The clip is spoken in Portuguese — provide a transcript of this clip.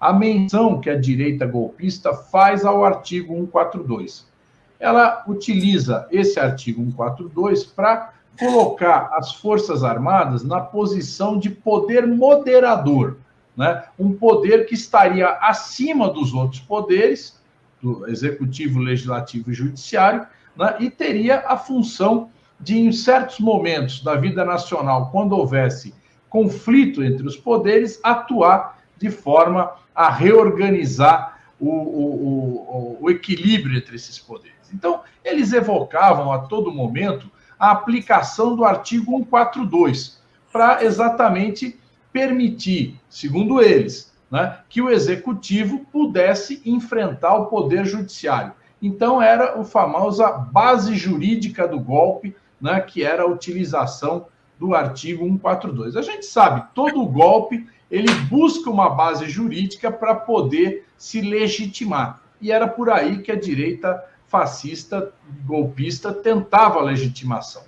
a menção que a direita golpista faz ao artigo 142. Ela utiliza esse artigo 142 para colocar as Forças Armadas na posição de poder moderador, né? um poder que estaria acima dos outros poderes, do executivo, legislativo e judiciário, né? e teria a função de, em certos momentos da vida nacional, quando houvesse conflito entre os poderes, atuar de forma a reorganizar o, o, o, o equilíbrio entre esses poderes. Então, eles evocavam a todo momento a aplicação do artigo 142, para exatamente permitir, segundo eles, né, que o executivo pudesse enfrentar o poder judiciário. Então, era a famosa base jurídica do golpe, né, que era a utilização do artigo 142. A gente sabe, todo golpe ele busca uma base jurídica para poder se legitimar. E era por aí que a direita fascista, golpista, tentava a legitimação.